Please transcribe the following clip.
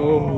Oh.